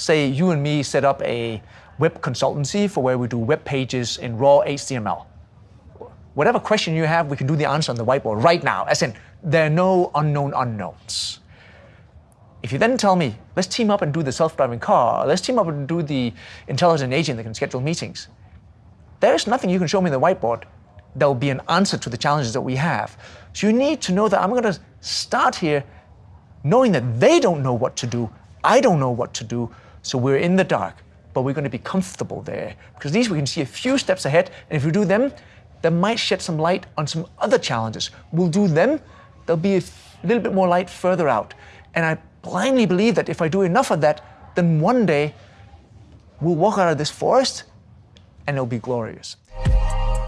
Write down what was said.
say you and me set up a web consultancy for where we do web pages in raw HTML. Whatever question you have, we can do the answer on the whiteboard right now, as in there are no unknown unknowns. If you then tell me, let's team up and do the self-driving car, let's team up and do the intelligent agent that can schedule meetings, there is nothing you can show me on the whiteboard that will be an answer to the challenges that we have. So you need to know that I'm going to start here knowing that they don't know what to do, I don't know what to do, so we're in the dark, but we're going to be comfortable there. Because these we can see a few steps ahead, and if we do them, that might shed some light on some other challenges. We'll do them, there'll be a little bit more light further out. And I blindly believe that if I do enough of that, then one day we'll walk out of this forest and it'll be glorious.